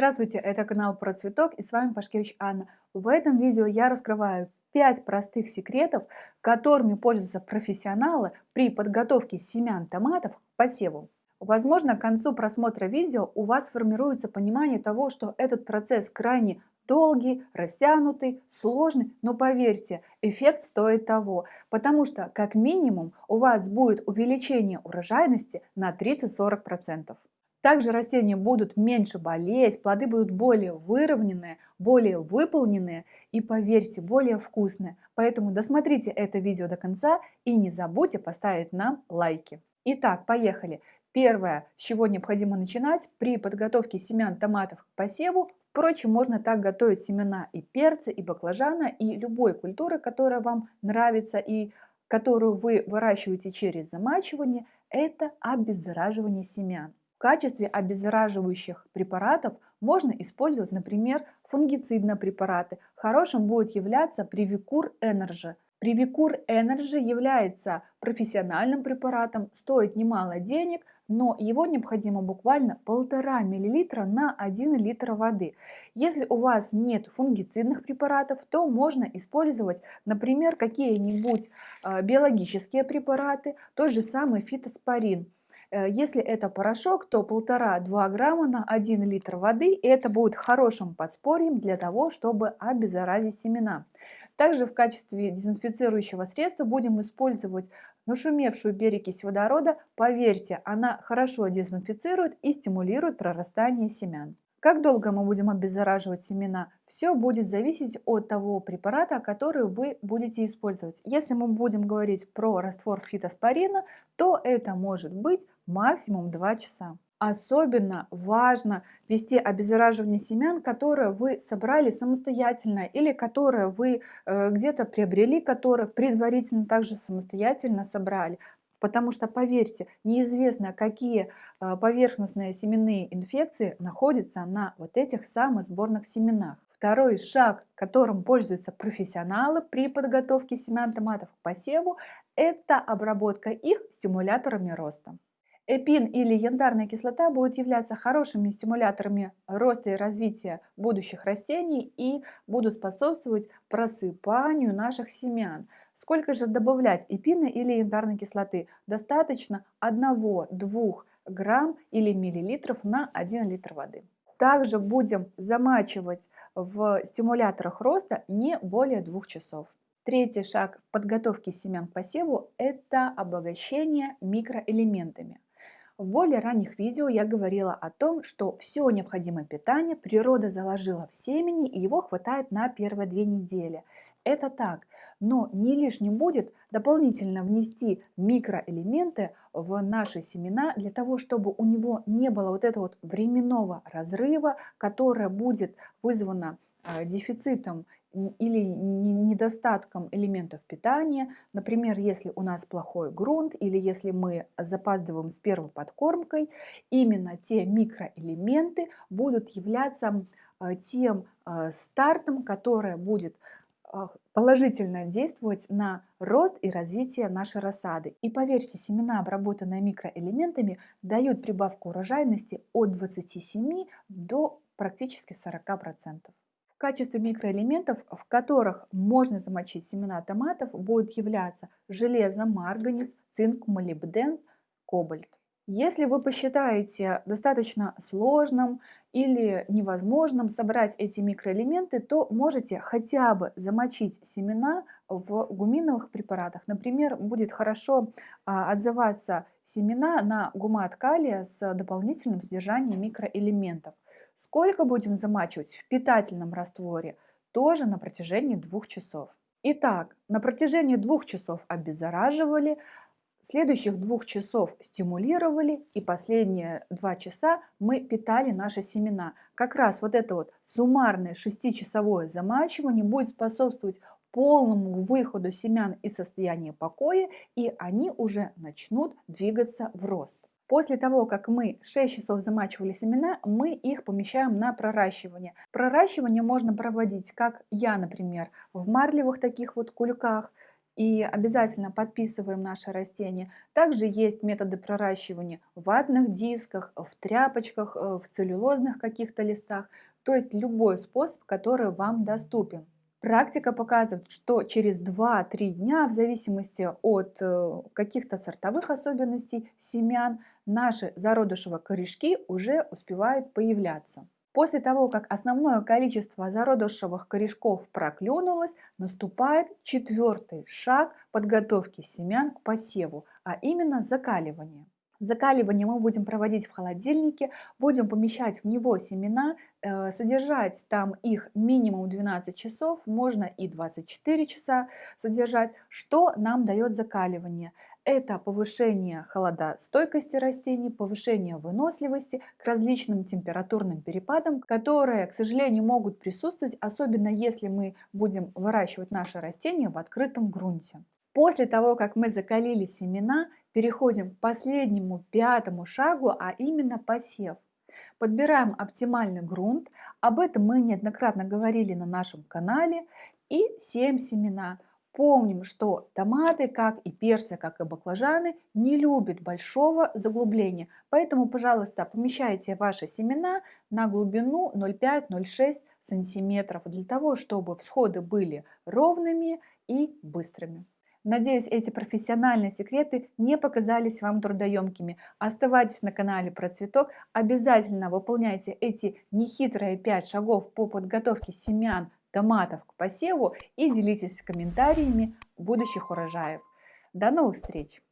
Здравствуйте, это канал про цветок и с вами Пашкевич Анна. В этом видео я раскрываю 5 простых секретов, которыми пользуются профессионалы при подготовке семян томатов к посеву. Возможно, к концу просмотра видео у вас формируется понимание того, что этот процесс крайне долгий, растянутый, сложный, но поверьте, эффект стоит того, потому что как минимум у вас будет увеличение урожайности на 30-40%. Также растения будут меньше болеть, плоды будут более выровненные, более выполненные и, поверьте, более вкусные. Поэтому досмотрите это видео до конца и не забудьте поставить нам лайки. Итак, поехали. Первое, с чего необходимо начинать при подготовке семян томатов к посеву. Впрочем, можно так готовить семена и перца, и баклажана, и любой культуры, которая вам нравится и которую вы выращиваете через замачивание, это обеззараживание семян. Качестве обеззараживающих препаратов можно использовать, например, фунгицидные препараты. Хорошим будет являться Привикур Energy. Привикур Energy является профессиональным препаратом, стоит немало денег, но его необходимо буквально полтора миллилитра на 1 литр воды. Если у вас нет фунгицидных препаратов, то можно использовать, например, какие-нибудь э, биологические препараты, тот же самый фитоспорин. Э, если это порошок, то 1,5-2 грамма на 1 литр воды. И это будет хорошим подспорьем для того, чтобы обеззаразить семена. Также в качестве дезинфицирующего средства будем использовать нашумевшую перекись водорода. Поверьте, она хорошо дезинфицирует и стимулирует прорастание семян. Как долго мы будем обеззараживать семена? Все будет зависеть от того препарата, который вы будете использовать. Если мы будем говорить про раствор фитоспорина, то это может быть максимум 2 часа. Особенно важно вести обеззараживание семян, которые вы собрали самостоятельно или которые вы э, где-то приобрели, которые предварительно также самостоятельно собрали. Потому что, поверьте, неизвестно, какие а, поверхностные семенные инфекции находятся на вот этих самых сборных семенах. Второй шаг, которым пользуются профессионалы при подготовке семян томатов к посеву, это обработка их стимуляторами роста. Эпин или янтарная кислота будут являться хорошими стимуляторами роста и развития будущих растений и будут способствовать просыпанию наших семян. Сколько же добавлять эпина или янтарной кислоты? Достаточно 1-2 грамм или миллилитров на 1 литр воды. Также будем замачивать в стимуляторах роста не более 2 часов. Третий шаг в подготовке семян к посеву – это обогащение микроэлементами. В более ранних видео я говорила о том, что все необходимое питание природа заложила в семени и его хватает на первые две недели. Это так, но не лишним будет дополнительно внести микроэлементы в наши семена для того, чтобы у него не было вот этого вот временного разрыва, которое будет вызвано э, дефицитом или недостатком элементов питания. Например, если у нас плохой грунт или если мы запаздываем с первой подкормкой, именно те микроэлементы будут являться э, тем э, стартом, которое будет положительно действовать на рост и развитие нашей рассады. И поверьте, семена, обработанные микроэлементами, дают прибавку урожайности от 27 до практически 40%. В качестве микроэлементов, в которых можно замочить семена томатов, будут являться железо, марганец, цинк, молибден, кобальт. Если вы посчитаете достаточно сложным или невозможным собрать эти микроэлементы, то можете хотя бы замочить семена в гуминовых препаратах. Например, будет хорошо а, отзываться семена на гумат калия с дополнительным содержанием микроэлементов. Сколько будем замачивать в питательном растворе? Тоже на протяжении двух часов. Итак, на протяжении двух часов обеззараживали, Следующих двух часов стимулировали, и последние два часа мы питали наши семена. Как раз вот это вот суммарное шестичасовое замачивание будет способствовать полному выходу семян из состояния покоя, и они уже начнут двигаться в рост. После того, как мы 6 часов замачивали семена, мы их помещаем на проращивание. Проращивание можно проводить, как я, например, в марлевых таких вот кульках – и обязательно подписываем наше растение. Также есть методы проращивания в ватных дисках, в тряпочках, э, в целлюлозных каких-то листах, то есть любой способ, который вам доступен. Практика показывает, что через 2-3 дня, в зависимости от э, каких-то сортовых особенностей семян, наши зародышевые корешки уже успевают появляться. После того, как основное количество зародышевых корешков проклюнулось, наступает четвертый шаг подготовки семян к посеву, а именно закаливание. Закаливание мы будем проводить в холодильнике, будем помещать в него семена, э, содержать там их минимум 12 часов, можно и 24 часа содержать. Что нам дает закаливание? Это повышение холодостойкости растений, повышение выносливости к различным температурным перепадам, которые, к сожалению, могут присутствовать, особенно если мы будем выращивать наши растения в открытом грунте. После того, как мы закалили семена, переходим к последнему пятому шагу, а именно посев. Подбираем оптимальный грунт, об этом мы неоднократно говорили на нашем канале, и сеем семена. Помним, что томаты, как и перцы, как и баклажаны, не любят большого заглубления. Поэтому, пожалуйста, помещайте ваши семена на глубину 0,5-0,6 сантиметров для того, чтобы всходы были ровными и быстрыми. Надеюсь, эти профессиональные секреты не показались вам трудоемкими. Оставайтесь на канале про цветок, обязательно выполняйте эти нехитрые 5 шагов по подготовке семян томатов к посеву и делитесь комментариями будущих урожаев. До новых встреч!